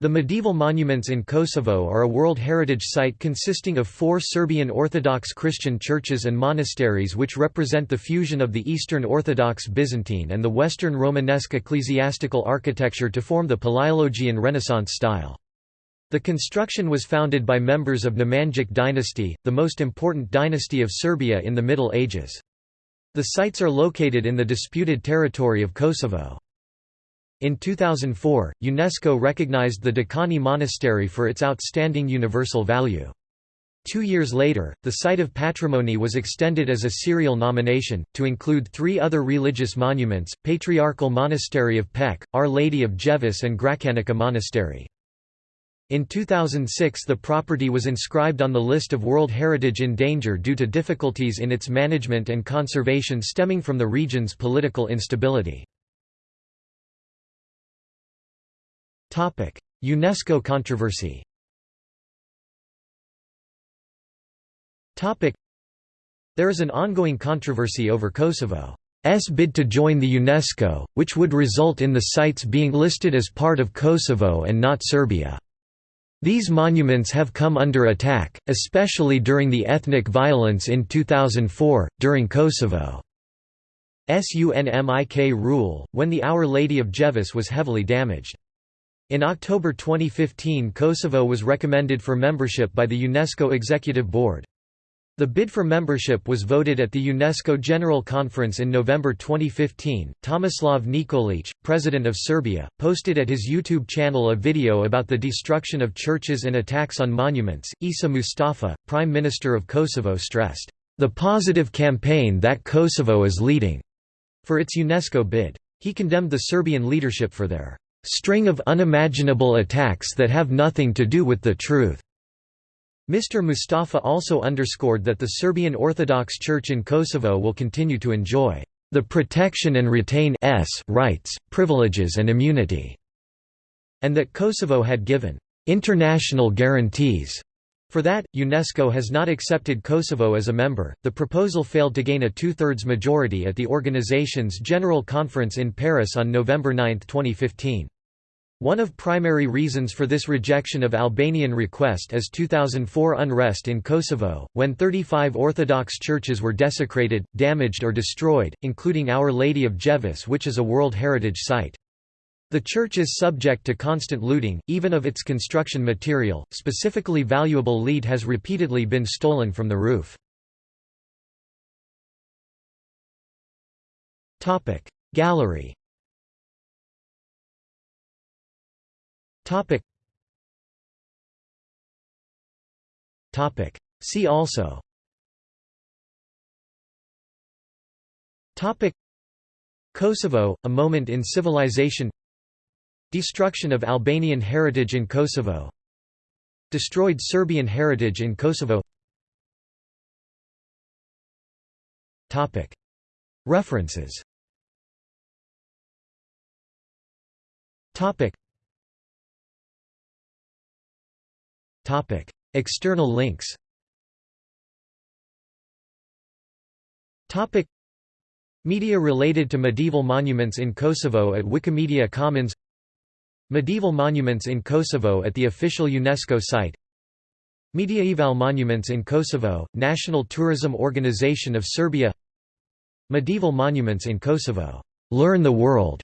The medieval monuments in Kosovo are a World Heritage Site consisting of four Serbian Orthodox Christian churches and monasteries which represent the fusion of the Eastern Orthodox Byzantine and the Western Romanesque ecclesiastical architecture to form the Palaiologian Renaissance style. The construction was founded by members of the Nemanjic dynasty, the most important dynasty of Serbia in the Middle Ages. The sites are located in the disputed territory of Kosovo. In 2004, UNESCO recognized the Dekani Monastery for its outstanding universal value. Two years later, the site of patrimony was extended as a serial nomination, to include three other religious monuments, Patriarchal Monastery of Pec, Our Lady of Ljeviš and Gračanica Monastery. In 2006 the property was inscribed on the list of World Heritage in Danger due to difficulties in its management and conservation stemming from the region's political instability. UNESCO controversy There is an ongoing controversy over Kosovo's bid to join the UNESCO, which would result in the sites being listed as part of Kosovo and not Serbia. These monuments have come under attack, especially during the ethnic violence in 2004, during Kosovo's UNMIK rule, when the Our Lady of Ljeviš was heavily damaged. In October 2015 Kosovo was recommended for membership by the UNESCO Executive Board. The bid for membership was voted at the UNESCO General Conference in November 2015. Tomislav Nikolic, president of Serbia, posted at his YouTube channel a video about the destruction of churches and attacks on monuments. Isa Mustafa, Prime Minister of Kosovo, stressed the positive campaign that Kosovo is leading for its UNESCO bid. He condemned the Serbian leadership for their string of unimaginable attacks that have nothing to do with the truth." Mr. Mustafa also underscored that the Serbian Orthodox Church in Kosovo will continue to enjoy the protection and retain s rights, privileges and immunity", and that Kosovo had given international guarantees for that, UNESCO has not accepted Kosovo as a member. The proposal failed to gain a two thirds majority at the organization's General Conference in Paris on November 9, 2015. One of primary reasons for this rejection of Albanian request is 2004 unrest in Kosovo, when 35 Orthodox churches were desecrated, damaged or destroyed, including Our Lady of Ljeviš which is a World Heritage Site. The church is subject to constant looting, even of its construction material, specifically valuable lead has repeatedly been stolen from the roof. Gallery See also Kosovo, a moment in civilization Destruction of Albanian heritage in Kosovo Destroyed Serbian heritage in Kosovo. References. External links. Media related to medieval monuments in Kosovo at Wikimedia Commons Medieval monuments in Kosovo at the official UNESCO site Mediaeval monuments in Kosovo, National Tourism Organization of Serbia Medieval monuments in Kosovo. Learn the world